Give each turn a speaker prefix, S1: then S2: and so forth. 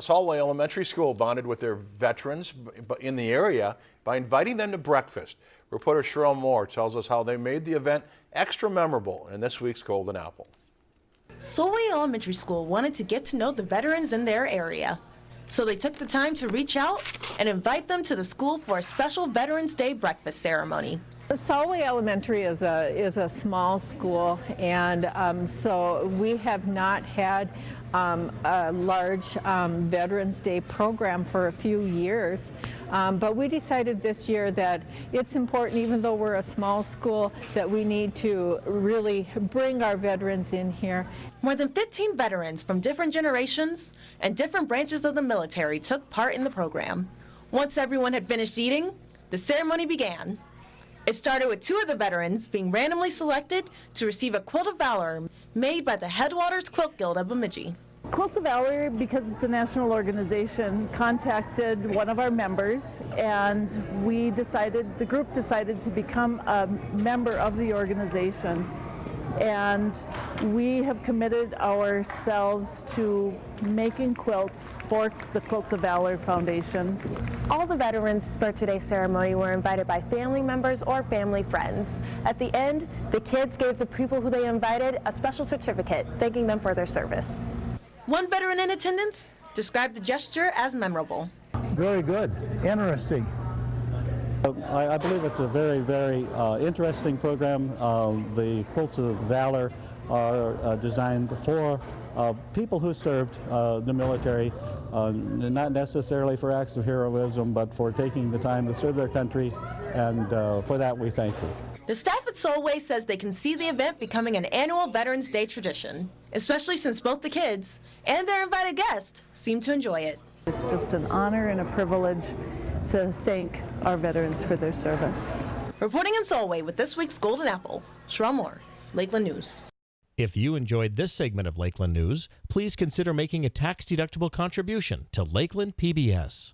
S1: Solway Elementary School bonded with their veterans in the area by inviting them to breakfast. Reporter Cheryl Moore tells us how they made the event extra memorable in this week's Golden Apple.
S2: Solway Elementary School wanted to get to know the veterans in their area. So they took the time to reach out and invite them to the school for a special Veterans Day breakfast ceremony.
S3: Solway Elementary is a is a small school, and um, so we have not had um, a large um, Veterans Day program for a few years. Um, but we decided this year that it's important, even though we're a small school, that we need to really bring our veterans in here.
S2: More than 15 veterans from different generations and different branches of the military took part in the program. Once everyone had finished eating, the ceremony began. It started with two of the veterans being randomly selected to receive a Quilt of Valor made by the Headwaters Quilt Guild of Bemidji.
S4: Quilts of Valor, because it's a national organization, contacted one of our members, and we decided, the group decided to become a member of the organization. And we have committed ourselves to making quilts for the Quilts of Valor Foundation.
S5: All the veterans for today's ceremony were invited by family members or family friends. At the end, the kids gave the people who they invited a special certificate thanking them for their service.
S2: One veteran in attendance described the gesture as memorable.
S6: Very good. Interesting. I, I believe it's a very, very uh, interesting program. Uh, the Quilts of Valor are uh, designed for uh, people who served uh, the military, uh, not necessarily for acts of heroism, but for taking the time to serve their country, and for that we thank them.
S2: The staff at Solway says they can see the event becoming an annual Veterans Day tradition, especially since both the kids and their invited guests seem to enjoy it.
S4: It's just an honor and a privilege to thank our veterans for their service.
S2: Reporting in Solway with this week's Golden Apple, Sheryl Moore, Lakeland News.
S7: If you enjoyed this segment of Lakeland News, please consider making a tax-deductible contribution to Lakeland PBS.